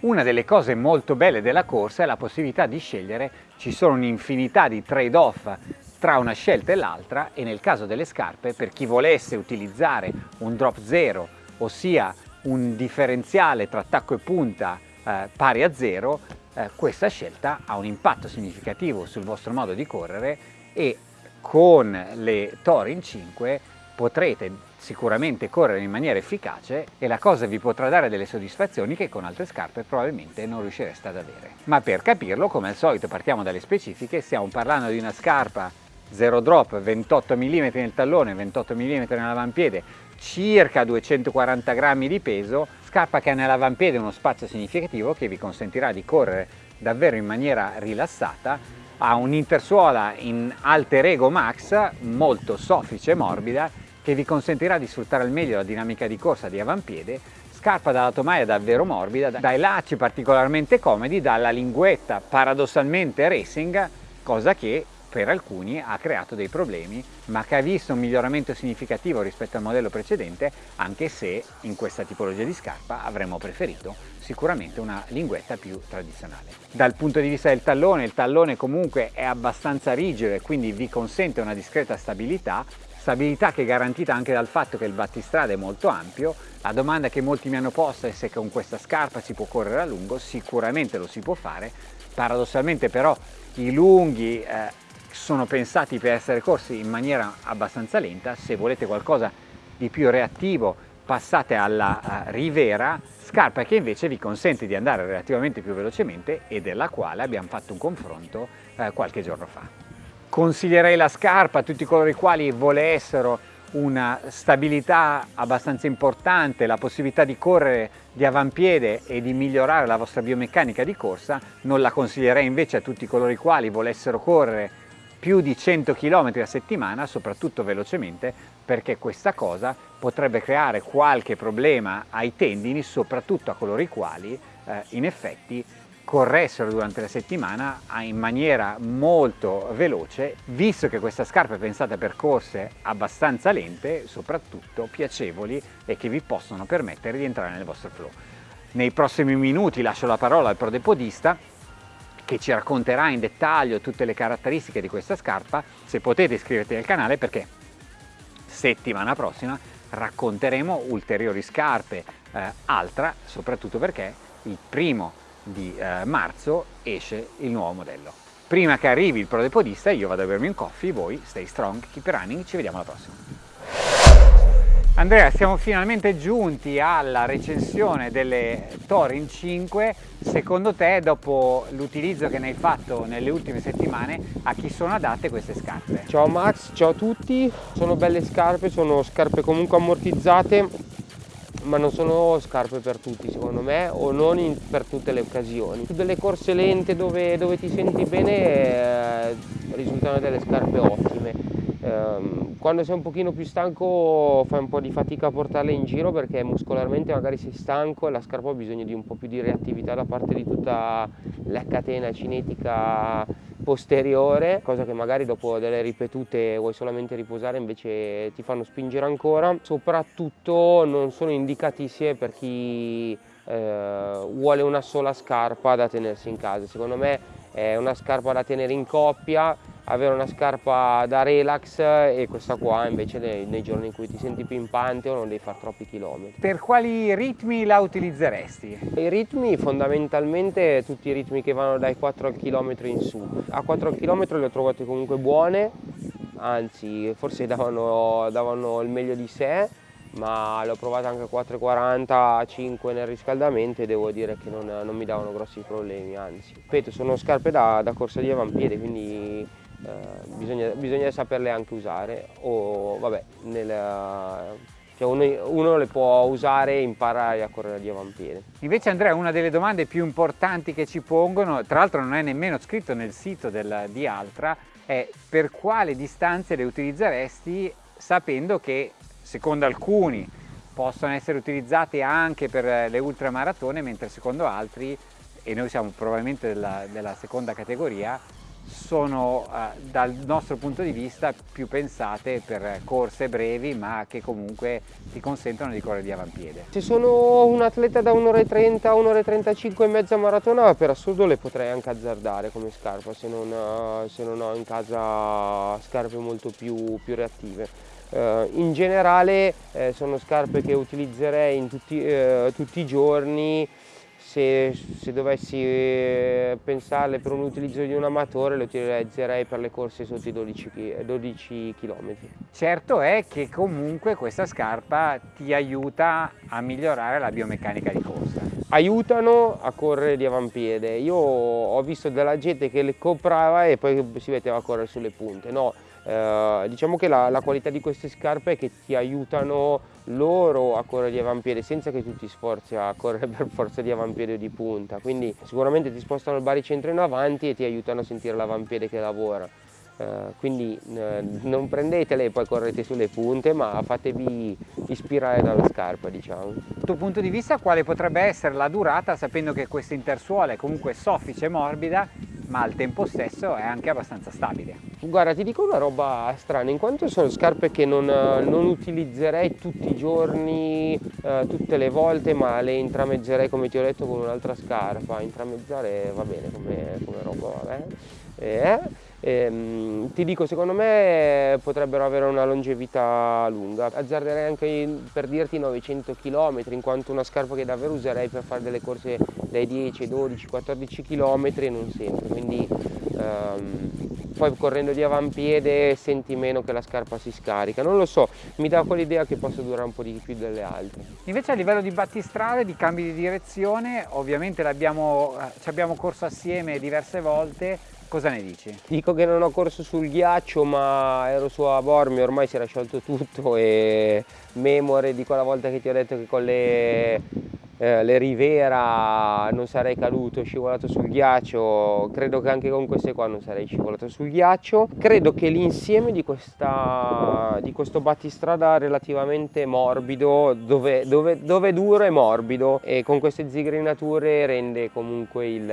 Una delle cose molto belle della corsa è la possibilità di scegliere, ci sono un'infinità di trade-off tra una scelta e l'altra e nel caso delle scarpe per chi volesse utilizzare un drop zero, ossia un differenziale tra tacco e punta eh, pari a zero, eh, questa scelta ha un impatto significativo sul vostro modo di correre e con le Torin 5 potrete sicuramente correre in maniera efficace e la cosa vi potrà dare delle soddisfazioni che con altre scarpe probabilmente non riuscireste ad avere. Ma per capirlo, come al solito, partiamo dalle specifiche, stiamo parlando di una scarpa zero drop, 28 mm nel tallone, 28 mm nell'avampiede, circa 240 grammi di peso, scarpa che ha nell'avampiede uno spazio significativo che vi consentirà di correre davvero in maniera rilassata, ha un'intersuola in Alter Ego Max molto soffice e morbida che vi consentirà di sfruttare al meglio la dinamica di corsa di avampiede, scarpa dalla tomaia davvero morbida, dai lacci particolarmente comodi, dalla linguetta paradossalmente racing, cosa che per alcuni ha creato dei problemi ma che ha visto un miglioramento significativo rispetto al modello precedente anche se in questa tipologia di scarpa avremmo preferito sicuramente una linguetta più tradizionale. Dal punto di vista del tallone, il tallone comunque è abbastanza rigido e quindi vi consente una discreta stabilità stabilità che è garantita anche dal fatto che il battistrada è molto ampio. La domanda che molti mi hanno posto è se con questa scarpa si può correre a lungo, sicuramente lo si può fare, paradossalmente però i lunghi eh, sono pensati per essere corsi in maniera abbastanza lenta, se volete qualcosa di più reattivo passate alla uh, Rivera, scarpa che invece vi consente di andare relativamente più velocemente e della quale abbiamo fatto un confronto uh, qualche giorno fa. Consiglierei la scarpa a tutti coloro i quali volessero una stabilità abbastanza importante, la possibilità di correre di avampiede e di migliorare la vostra biomeccanica di corsa, non la consiglierei invece a tutti coloro i quali volessero correre più di 100 km a settimana, soprattutto velocemente, perché questa cosa potrebbe creare qualche problema ai tendini, soprattutto a coloro i quali eh, in effetti corressero durante la settimana in maniera molto veloce, visto che questa scarpa è pensata per corse abbastanza lente, soprattutto piacevoli e che vi possono permettere di entrare nel vostro flow. Nei prossimi minuti lascio la parola al prodepodista che ci racconterà in dettaglio tutte le caratteristiche di questa scarpa. Se potete iscriverti al canale perché settimana prossima racconteremo ulteriori scarpe eh, altra, soprattutto perché il primo di eh, marzo esce il nuovo modello. Prima che arrivi il prodepodista io vado a bermi un coffee, voi stay strong, keep running, ci vediamo alla prossima. Andrea, siamo finalmente giunti alla recensione delle Torin 5. Secondo te, dopo l'utilizzo che ne hai fatto nelle ultime settimane, a chi sono adatte queste scarpe? Ciao Max, ciao a tutti. Sono belle scarpe, sono scarpe comunque ammortizzate ma non sono scarpe per tutti secondo me o non in, per tutte le occasioni. Delle corse lente dove, dove ti senti bene eh, risultano delle scarpe ottime. Eh, quando sei un pochino più stanco fai un po' di fatica a portarle in giro perché muscolarmente magari sei stanco e la scarpa ha bisogno di un po' più di reattività da parte di tutta la catena cinetica posteriore, cosa che magari dopo delle ripetute vuoi solamente riposare invece ti fanno spingere ancora. Soprattutto non sono indicatissime per chi eh, vuole una sola scarpa da tenersi in casa. Secondo me è una scarpa da tenere in coppia, avere una scarpa da relax e questa qua invece nei, nei, giorni in cui ti senti pimpante o non devi fare troppi chilometri. Per quali ritmi la utilizzeresti? I ritmi fondamentalmente tutti i ritmi che vanno dai 4 km in su. A 4 km le ho trovate comunque buone, anzi forse davano, davano il meglio di sé ma l'ho provata anche a 4,40, 5 nel riscaldamento e devo dire che non, non, mi davano grossi problemi, anzi. Ripeto, sono scarpe da, da corsa di avampiede, quindi bisogna, bisogna, saperle anche usare o vabbè, nel, cioè uno, uno, le può usare e imparare a correre di avampiede. Invece Andrea, una delle domande più importanti che ci pongono, tra l'altro non è nemmeno scritto nel sito del, di Altra, è per quale distanze le utilizzeresti sapendo che secondo alcuni possono essere utilizzati anche per le ultramaratone, mentre secondo altri, e noi siamo probabilmente della, della seconda categoria, sono eh, dal nostro punto di vista più pensate per corse brevi ma che comunque ti consentono di correre di avampiede. Se sono un atleta da 1,30 a 1,35 e mezza maratona per assurdo le potrei anche azzardare come scarpa se non, eh, se non ho in casa scarpe molto più, più reattive. Uh, in generale eh, sono scarpe che utilizzerei tutti, eh, tutti i giorni se, se, dovessi eh, pensarle per un utilizzo di un amatore le utilizzerei per le corse sotto i 12, 12 km. Certo è che comunque questa scarpa ti aiuta a migliorare la biomeccanica di corsa. Aiutano a correre di avampiede. Io ho visto della gente che le comprava e poi si metteva a correre sulle punte. No, eh, diciamo che la, la, qualità di queste scarpe è che ti aiutano loro a correre di avampiede senza che tu ti sforzi a correre per forza di avampiede o di punta quindi sicuramente ti spostano il baricentro in avanti e ti aiutano a sentire l'avampiede che lavora uh, quindi uh, non prendetele e poi correte sulle punte ma fatevi ispirare dalla scarpa diciamo. Dal tuo punto di vista quale potrebbe essere la durata sapendo che questa intersuola è comunque soffice e morbida ma al tempo stesso è anche abbastanza stabile. Guarda, ti dico una roba strana, in quanto sono scarpe che non, non utilizzerei tutti i giorni, eh, tutte le volte, ma le intramezzerei come ti ho detto con un'altra scarpa. Intramezzare va bene come, come roba, vabbè. Eh, ehm, ti dico, secondo me potrebbero avere una longevità lunga. Azzarderei anche per dirti 900 km, in quanto una scarpa che davvero userei per fare delle corse dai 10, 12, 14 km non sempre. Quindi ehm, poi correndo di avampiede senti meno che la scarpa si scarica, non lo so, mi dà quell'idea che possa durare un po' di più delle altre. Invece a livello di battistrade, di cambi di direzione, ovviamente abbiamo, ci abbiamo corso assieme diverse volte, Cosa ne dici? Dico che non ho corso sul ghiaccio ma ero su a Bormio, ormai si era sciolto tutto e memore di quella volta che ti ho detto che con le eh, le Rivera non sarei caduto, scivolato sul ghiaccio, credo che anche con queste qua non sarei scivolato sul ghiaccio. Credo che l'insieme di, di, questo battistrada relativamente morbido, dove, dove, dove duro e morbido e con queste zigrinature rende comunque il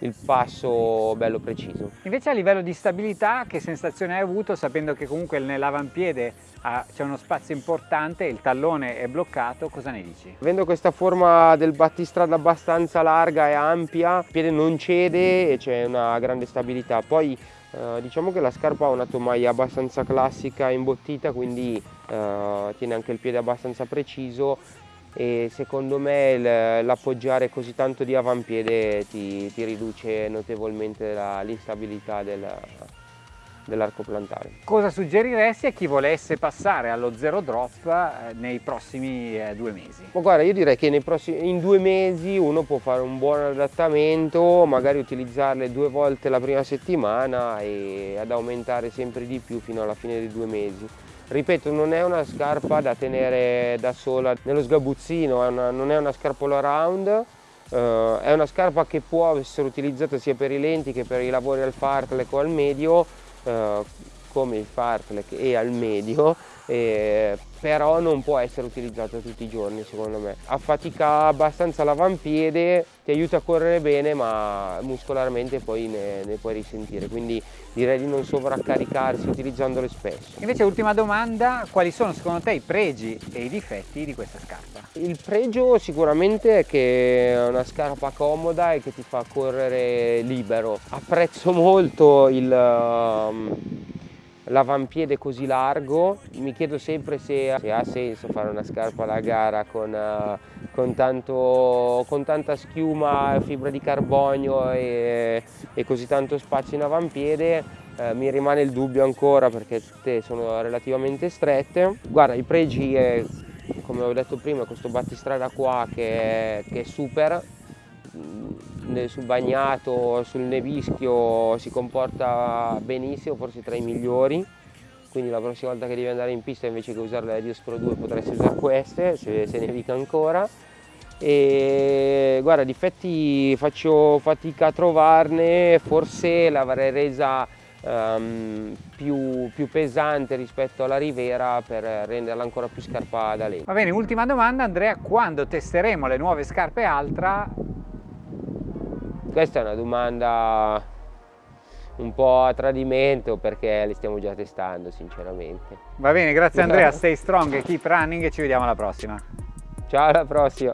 il passo bello preciso. Invece a livello di stabilità che sensazione hai avuto sapendo che comunque nell'avampiede ah, c'è uno spazio importante, il tallone è bloccato, cosa ne dici? Avendo questa forma del battistrada abbastanza larga e ampia, il piede non cede e c'è una grande stabilità. Poi eh, diciamo che la scarpa ha una tomaia abbastanza classica imbottita quindi eh, tiene anche il piede abbastanza preciso e secondo me l'appoggiare così tanto di avampiede ti, ti riduce notevolmente l'instabilità del, dell'arco plantare. Cosa suggeriresti a chi volesse passare allo zero drop eh, nei prossimi eh, due mesi? Ma guarda, io direi che prossimi, in due mesi uno può fare un buon adattamento, magari utilizzarle due volte la prima settimana e ad aumentare sempre di più fino alla fine dei due mesi. Ripeto, non è una scarpa da tenere da sola nello sgabuzzino, è una, non è una scarpa all around, Uh, è una scarpa che può essere utilizzata sia per i lenti che per i lavori al fartlek o al medio, uh, come il fartlek e al medio, eh, però non può essere utilizzato tutti i giorni secondo me. Affatica abbastanza l'avampiede, ti aiuta a correre bene ma muscolarmente poi ne, ne, puoi risentire, quindi direi di non sovraccaricarsi utilizzandole spesso. Invece ultima domanda, quali sono secondo te i pregi e i difetti di questa scarpa? Il pregio sicuramente è che è una scarpa comoda e che ti fa correre libero. Apprezzo molto il... Um, l'avampiede così largo, mi chiedo sempre se, se, ha senso fare una scarpa da gara con, uh, con, tanto, con, tanta schiuma, fibra di carbonio e, e così tanto spazio in avampiede. Uh, mi rimane il dubbio ancora perché tutte sono relativamente strette. Guarda, i pregi, è, come ho detto prima, questo battistrada qua che è, che è super, sul bagnato, sul nevischio si comporta benissimo, forse tra i migliori quindi la prossima volta che devi andare in pista invece che usare la Dios Pro 2 potresti usare queste se, se nevica ancora e guarda difetti faccio fatica a trovarne forse l'avrei resa um, più, più, pesante rispetto alla Rivera per renderla ancora più scarpa da lei. Va bene, ultima domanda Andrea, quando testeremo le nuove scarpe Altra questa è una domanda un po' a tradimento perché le stiamo già testando sinceramente. Va bene, grazie Andrea, stay strong, keep running e ci vediamo alla prossima. Ciao alla prossima.